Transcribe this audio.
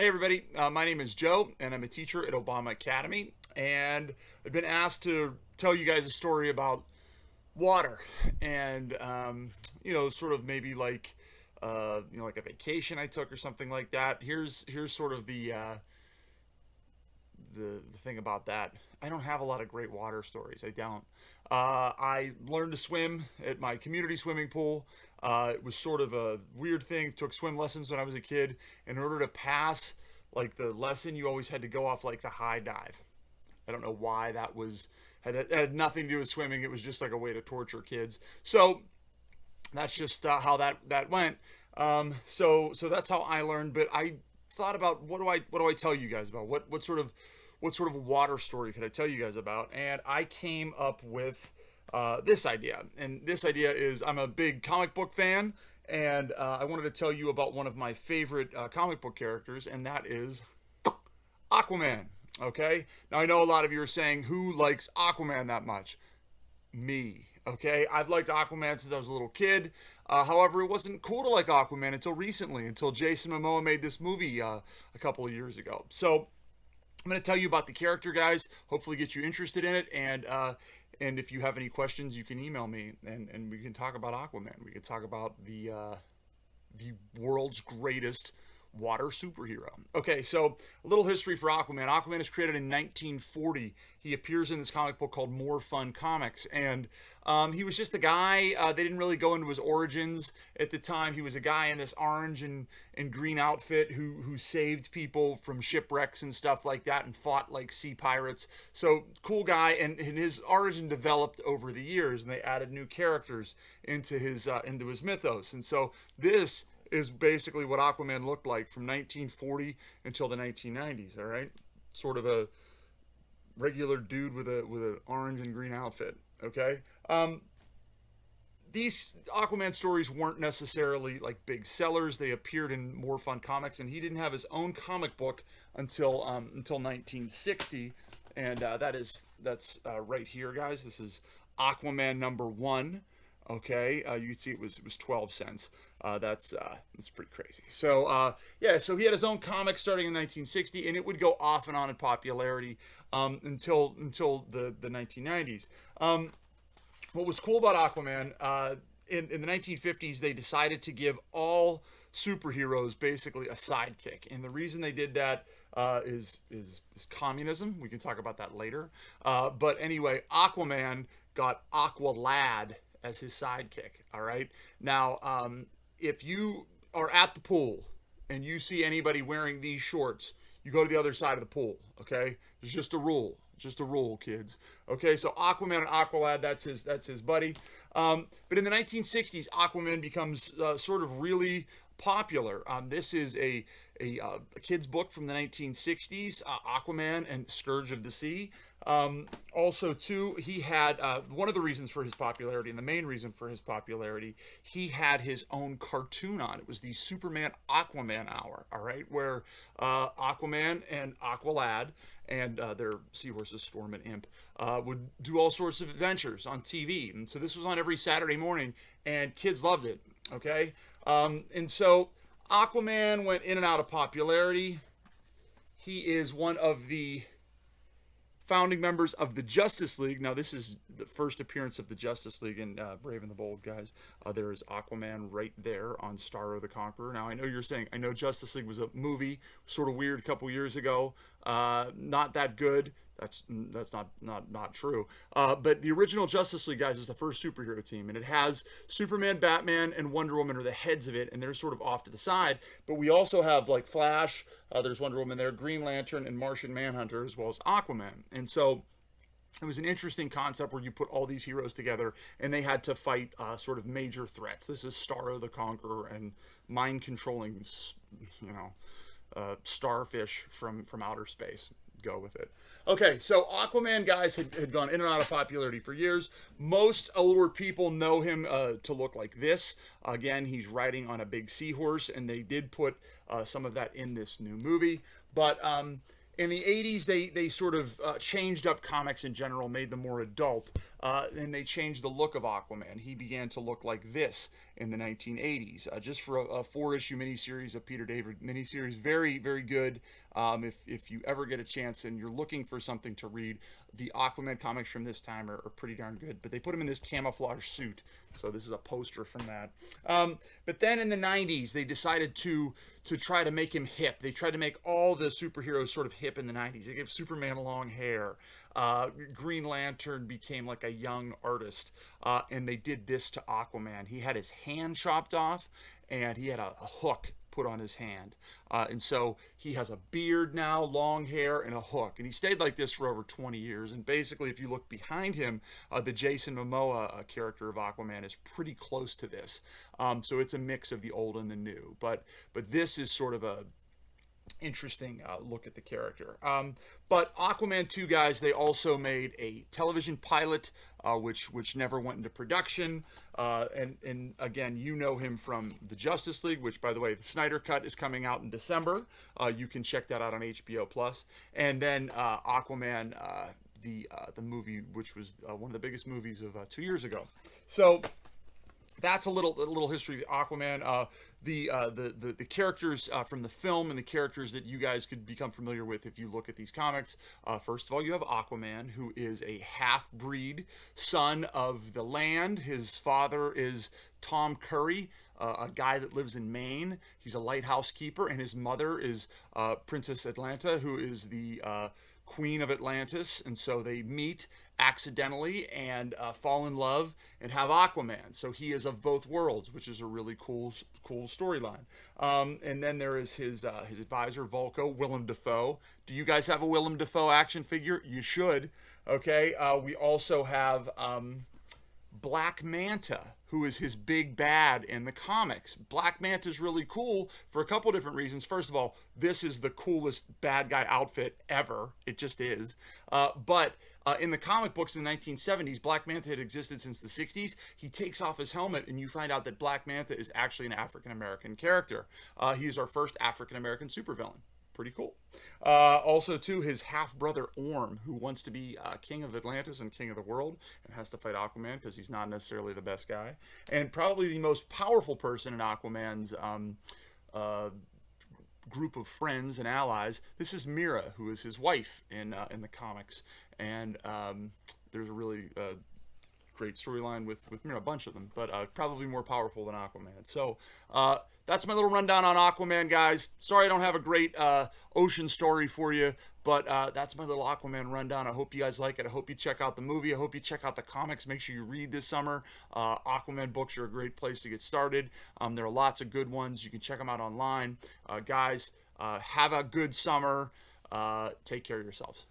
Hey, everybody. Uh, my name is Joe, and I'm a teacher at Obama Academy. And I've been asked to tell you guys a story about water and, um, you know, sort of maybe like, uh, you know, like a vacation I took or something like that. Here's here's sort of the uh, the, the thing about that. I don't have a lot of great water stories. I don't. Uh, I learned to swim at my community swimming pool. Uh, it was sort of a weird thing. Took swim lessons when I was a kid. In order to pass like the lesson, you always had to go off like the high dive. I don't know why that was had, had nothing to do with swimming. It was just like a way to torture kids. So that's just uh, how that that went. Um, so so that's how I learned. But I thought about what do I what do I tell you guys about what what sort of what sort of water story could I tell you guys about? And I came up with uh, this idea. And this idea is I'm a big comic book fan, and uh, I wanted to tell you about one of my favorite uh, comic book characters, and that is Aquaman. Okay? Now, I know a lot of you are saying, who likes Aquaman that much? Me. Okay? I've liked Aquaman since I was a little kid. Uh, however, it wasn't cool to like Aquaman until recently, until Jason Momoa made this movie uh, a couple of years ago. So, I'm going to tell you about the character, guys. Hopefully, get you interested in it. And uh, and if you have any questions, you can email me, and and we can talk about Aquaman. We can talk about the uh, the world's greatest water superhero. Okay, so a little history for Aquaman. Aquaman is created in 1940. He appears in this comic book called More Fun Comics, and um, he was just a guy. Uh, they didn't really go into his origins at the time. He was a guy in this orange and, and green outfit who who saved people from shipwrecks and stuff like that, and fought like sea pirates. So cool guy, and, and his origin developed over the years, and they added new characters into his uh, into his mythos. And so this is basically what Aquaman looked like from 1940 until the 1990s. All right, sort of a regular dude with a with an orange and green outfit. Okay. Um, these Aquaman stories weren't necessarily like big sellers. They appeared in more fun comics, and he didn't have his own comic book until um, until 1960, and uh, that is that's uh, right here, guys. This is Aquaman number one. Okay, uh, you can see it was it was 12 cents. Uh, that's uh, that's pretty crazy. So uh, yeah, so he had his own comic starting in 1960, and it would go off and on in popularity um, until until the the 1990s. Um, what was cool about Aquaman uh, in in the 1950s, they decided to give all superheroes basically a sidekick, and the reason they did that uh, is is is communism. We can talk about that later. Uh, but anyway, Aquaman got Aqualad as his sidekick. All right. Now, um, if you are at the pool and you see anybody wearing these shorts, you go to the other side of the pool. Okay. It's just a rule. Just a rule, kids. Okay. So Aquaman and Aqualad, that's his that's his buddy. Um, but in the 1960s, Aquaman becomes uh, sort of really popular. Um, this is a a, uh, a, kid's book from the 1960s, uh, Aquaman and Scourge of the Sea. Um, also, too, he had uh, one of the reasons for his popularity, and the main reason for his popularity, he had his own cartoon on. It was the Superman Aquaman Hour, all right, where uh, Aquaman and Aqualad and uh, their seahorses, Storm and Imp, uh, would do all sorts of adventures on TV. And so this was on every Saturday morning, and kids loved it, okay? Um, and so Aquaman went in and out of popularity. He is one of the founding members of the Justice League. Now, this is the first appearance of the Justice League in uh, Brave and the Bold, guys. Uh, there is Aquaman right there on Starro the Conqueror. Now, I know you're saying, I know Justice League was a movie, sort of weird a couple years ago. Uh, not that good. That's that's not not not true. Uh, but the original Justice League guys is the first superhero team, and it has Superman, Batman, and Wonder Woman are the heads of it, and they're sort of off to the side. But we also have like Flash. Uh, there's Wonder Woman there, Green Lantern, and Martian Manhunter, as well as Aquaman. And so it was an interesting concept where you put all these heroes together and they had to fight uh, sort of major threats. This is Starro the Conqueror and mind controlling, you know, uh, starfish from from outer space go with it. Okay, so Aquaman guys had, had gone in and out of popularity for years. Most older people know him uh, to look like this. Again, he's riding on a big seahorse, and they did put uh, some of that in this new movie. But um, in the 80s they they sort of uh, changed up comics in general made them more adult uh, and they changed the look of aquaman he began to look like this in the 1980s uh, just for a, a, four issue miniseries of peter david miniseries very very good um, if, if you ever get a chance and you're looking for something to read the aquaman comics from this time are, are pretty darn good but they put him in this camouflage suit so this is a poster from that um, but then in the 90s they decided to to try to make him hip they tried to make all the superheroes sort of hip in the 90s. They gave Superman long hair. Uh, Green Lantern became like a young artist. Uh, and they did this to Aquaman. He had his hand chopped off and he had a, a hook put on his hand. Uh, and so he has a beard now, long hair, and a hook. And he stayed like this for over 20 years. And basically, if you look behind him, uh, the Jason Momoa uh, character of Aquaman is pretty close to this. Um, so it's a mix of the old and the new. But but this is sort of a interesting uh, look at the character. Um, but Aquaman 2 guys, they also made a television pilot, uh, which which never went into production. Uh, and and again, you know him from the Justice League, which by the way, the Snyder Cut is coming out in December. Uh, you can check that out on HBO Plus. And then uh, Aquaman. Uh, the the movie, which was one of the biggest movies of two years ago, so that's a little a little history of Aquaman. Uh, the, uh, the the the characters uh, from the film and the characters that you guys could become familiar with if you look at these comics. Uh, first of all, you have Aquaman, who is a half breed son of the land. His father is Tom Curry. Uh, a guy that lives in Maine. He's a lighthouse keeper, and his mother is uh, Princess Atlanna, who is the queen of Atlantis, and so they meet accidentally and uh, fall in love and have Aquaman. So he is of both worlds, which is a really cool, cool storyline. Um, and then there is his uh, his advisor Vulko, Willem Dafoe. Do you guys have a Willem Dafoe action figure? You should. Okay. Uh, we also have. Um, Black Manta, who is his big bad in the comics. Black Manta is really cool for a couple different reasons. First of all, this is the coolest bad guy outfit ever. It just is. Uh, but uh, in the comic books in the 1970s, Black Manta had existed since the 60s. He takes off his helmet, and you find out that Black Manta is actually an African American character. Uh, he is our first African American supervillain pretty cool. Uh, also, too, his half brother Orm, who wants to be uh, king of Atlantis and king of the world, and has to fight Aquaman because he's not necessarily the best guy, and probably the most powerful person in Aquaman's. Um, uh, group of friends and allies. This is Mera, who is his wife in uh, in the comics, and um, there's a really uh, great storyline with with Mera, a bunch of them, but uh, probably more powerful than Aquaman. So uh, that's my little rundown on Aquaman, guys. Sorry I don't have a great uh, ocean story for you, but uh, that's my little Aquaman rundown. I hope you guys like it. I hope you check out the movie. I hope you check out the comics. Make sure you read this summer. Uh, Aquaman books are a great place to get started. Um, there are lots of good ones. You can check them out online. Uh, guys, have a good summer. take care of yourselves.